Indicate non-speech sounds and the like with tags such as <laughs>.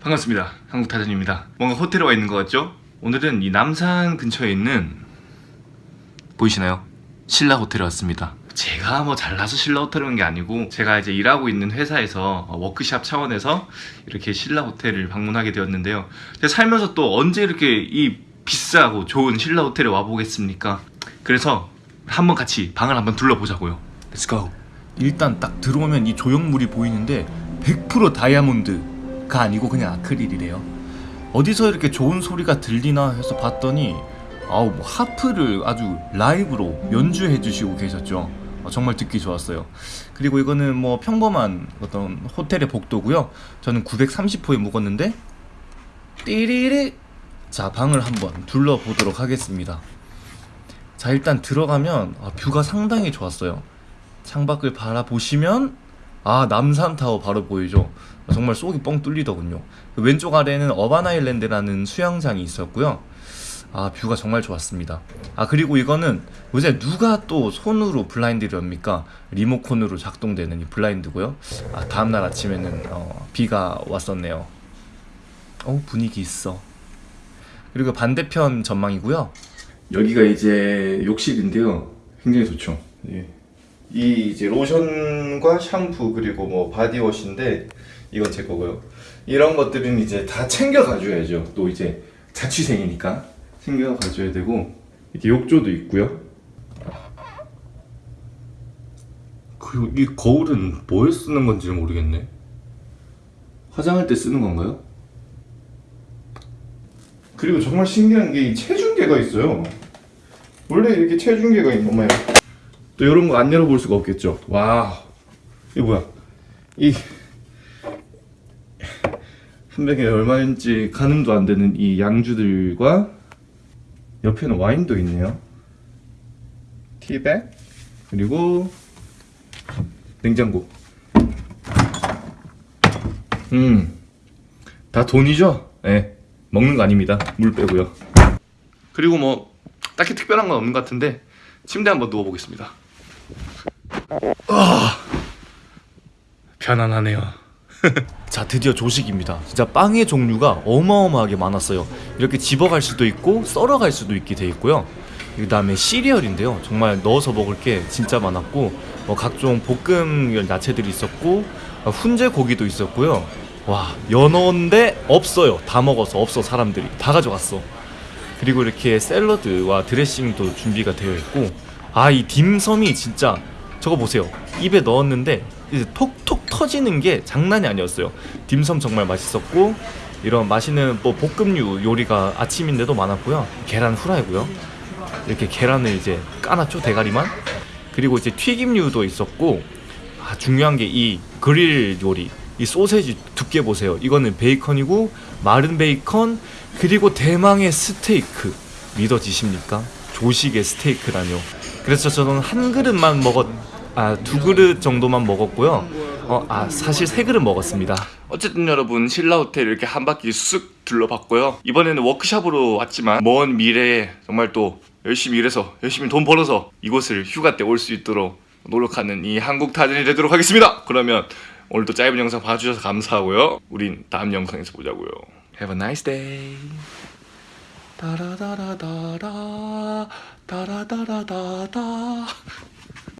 반갑습니다. 한국타전입니다. 뭔가 호텔에 와 있는 것 같죠? 오늘은 이 남산 근처에 있는 보이시나요? 신라 호텔에 왔습니다. 제가 뭐 잘나서 신라 호텔에 온게 아니고 제가 이제 일하고 있는 회사에서 어, 워크샵 차원에서 이렇게 신라 호텔을 방문하게 되었는데요. 제가 살면서 또 언제 이렇게 이 비싸고 좋은 신라 호텔에 와 보겠습니까? 그래서 한번 같이 방을 한번 둘러보자고요. Go. 일단 딱 들어오면 이 조형물이 보이는데 100% 다이아몬드 가 아니고 그냥 아크릴이래요. 어디서 이렇게 좋은 소리가 들리나 해서 봤더니 아우 뭐 하프를 아주 라이브로 연주해 주시고 계셨죠. 어, 정말 듣기 좋았어요. 그리고 이거는 뭐 평범한 어떤 호텔의 복도고요. 저는 930호에 묵었는데 띠리리 자 방을 한번 둘러보도록 하겠습니다. 자 일단 들어가면 아, 뷰가 상당히 좋았어요. 창밖을 바라보시면 아 남산타워 바로 보이죠? 정말 속이 뻥 뚫리더군요. 그 왼쪽 아래에는 어바나일랜드라는 수영장이 있었고요. 아 뷰가 정말 좋았습니다. 아 그리고 이거는 요새 누가 또 손으로 블라인드를 엽니까? 리모컨으로 작동되는 이 블라인드고요. 아 다음날 아침에는 어, 비가 왔었네요. 어 분위기 있어. 그리고 반대편 전망이고요. 여기가 이제 욕실인데요. 굉장히 좋죠. 예. 이 이제 로션과 샴푸 그리고 뭐 바디워시인데 이건 제 거고요. 이런 것들은 이제 다 챙겨 가줘야죠. 또 이제 자취생이니까 챙겨 가줘야 되고 이렇게 욕조도 있고요. 그리고 이 거울은 뭐에 쓰는 건지 모르겠네. 화장할 때 쓰는 건가요? 그리고 정말 신기한 게 이 체중계가 있어요. 원래 이렇게 체중계가 있는 거예요. 또 이런 거 안 열어볼 수가 없겠죠. 와, 이게 뭐야? 이 한 병에 얼마인지 가늠도 안 되는 이 양주들과 옆에는 와인도 있네요. 티백 그리고 냉장고. 음, 다 돈이죠? 예, 네, 먹는 거 아닙니다. 물 빼고요. 그리고 뭐 딱히 특별한 건 없는 것 같은데 침대 한번 누워보겠습니다. 아 편안하네요. <laughs> 자 드디어 조식입니다. 진짜 빵의 종류가 어마어마하게 많았어요. 이렇게 집어갈 수도 있고 썰어갈 수도 있게 돼 있고요. 그 다음에 시리얼인데요. 정말 넣어서 먹을 게 진짜 많았고 뭐 각종 볶음 야채들이 있었고 어, 훈제 고기도 있었고요. 와 연어인데 없어요. 다 먹어서 없어 사람들이 다 가져갔어. 그리고 이렇게 샐러드와 드레싱도 준비가 되어 있고 아 이 딤섬이 진짜 저거 보세요. 입에 넣었는데 이제 톡톡 터지는 게 장난이 아니었어요. 딤섬 정말 맛있었고 이런 맛있는 뭐 볶음류 요리가 아침인데도 많았고요. 계란 후라이고요. 이렇게 계란을 이제 까놨죠 대가리만. 그리고 이제 튀김류도 있었고 아, 중요한 게 이 그릴 요리 이 소세지 두께 보세요. 이거는 베이컨이고 마른 베이컨 그리고 대망의 스테이크. 믿어지십니까? 조식의 스테이크라뇨 그래서 저는 한 그릇만 먹었 아 두 그릇 정도만 먹었고요. 어, 아 사실 세 그릇 먹었습니다. 어쨌든 여러분 신라 호텔 이렇게 한 바퀴 쓱 둘러봤고요. 이번에는 워크샵으로 왔지만 먼 미래에 정말 또 열심히 일해서 열심히 돈 벌어서 이곳을 휴가 때 올 수 있도록 노력하는 이 한국 타전이 되도록 하겠습니다. 그러면 오늘도 짧은 영상 봐주셔서 감사하고요. 우린 다음 영상에서 보자고요. Have a nice day 따라다라다라 따라다라다다